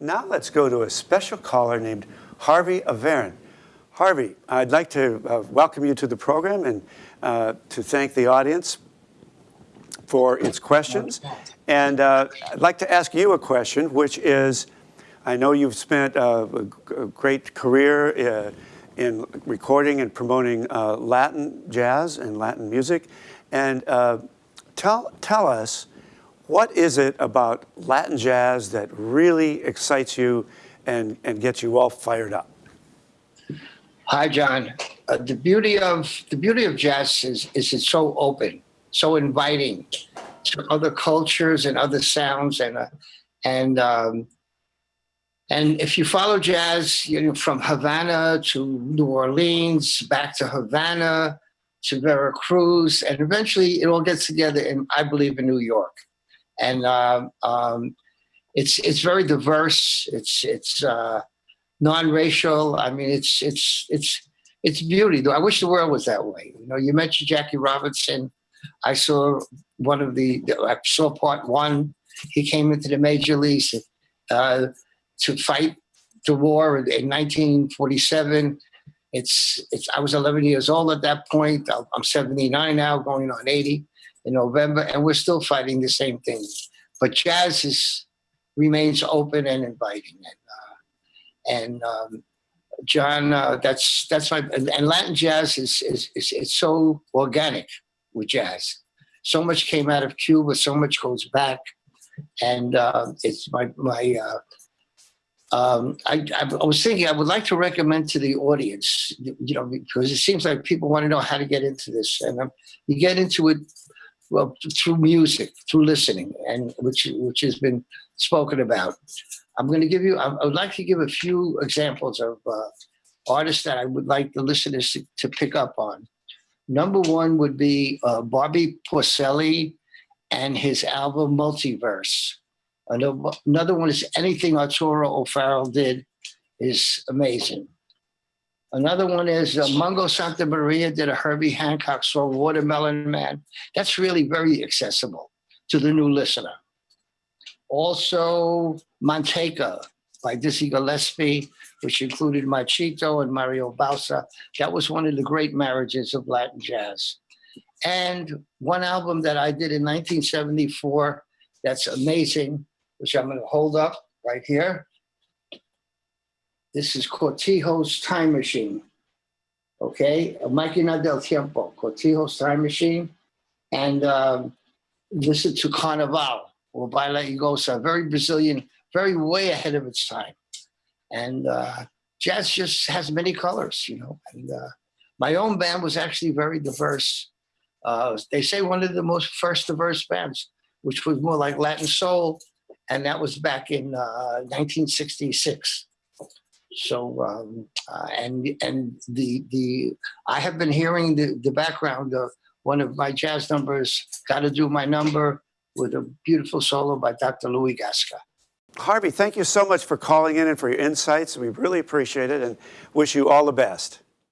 Now let's go to a special caller named Harvey Averne. Harvey, I'd like to uh, welcome you to the program and uh, to thank the audience for its questions. And uh, I'd like to ask you a question, which is, I know you've spent uh, a, great career uh, in recording and promoting uh, Latin jazz and Latin music. And tell, tell us, what is it about Latin jazz that really excites you and, and gets you all fired up? Hi, John. Uh, the beauty of the beauty of jazz is is it's so open, so inviting to other cultures and other sounds, and uh, and um, and if you follow jazz, you know, from Havana to New Orleans, back to Havana to Veracruz, and eventually it all gets together in, I believe, in New York and uh, um, it's it's very diverse. It's it's uh, non-racial. I mean, it's it's it's it's beauty. I wish the world was that way. You know, you mentioned Jackie Robinson. I saw one of the. I saw part one. He came into the major leagues uh, to fight the war in 1947. It's it's. I was 11 years old at that point. I'm 79 now, going on 80 in November, and we're still fighting the same thing. But jazz is remains open and inviting, and uh, and um, John, uh, that's that's my and, and Latin jazz is, is is it's so organic with jazz. So much came out of Cuba, so much goes back, and uh, it's my my. Uh, um, I, I, was thinking I would like to recommend to the audience, you know, because it seems like people want to know how to get into this, and um, you get into it well through music, through listening, and which which has been spoken about. I'm going to give you. I, would like to give a few examples of uh, artists that I would like the listeners to, to, pick up on. Number one would be uh, Bobby Porcelli and his album Multiverse. Another, one is anything Arturo O'Farrill did is amazing. Another one is uh, Mongo Santamaria did a Herbie Hancock song, Watermelon Man. That's really very accessible to the new listener. Also, Manteca by Dizzy Gillespie, which included Machito and Mario Bauza. That was one of the great marriages of Latin jazz. And one album that I did in 1974 that's amazing, which I'm going to hold up right here. This is Cortijo's Time Machine. Okay, Máquina del Tiempo, Cortijo's Time Machine. And um, listen to Carnaval or Baila y Goza, very Brazilian, very way ahead of its time. And uh, jazz just has many colors, you know. And uh, my own band was actually very diverse. Uh, they say one of the most first diverse bands, which was more like Latin soul, and that was back in 1966. So um, uh, and and the the I have been hearing the the background of one of my jazz numbers, "Got to Do My Number," with a beautiful solo by Dr. Luis Gasca. Harvey, thank you so much for calling in and for your insights. We really appreciate it and wish you all the best.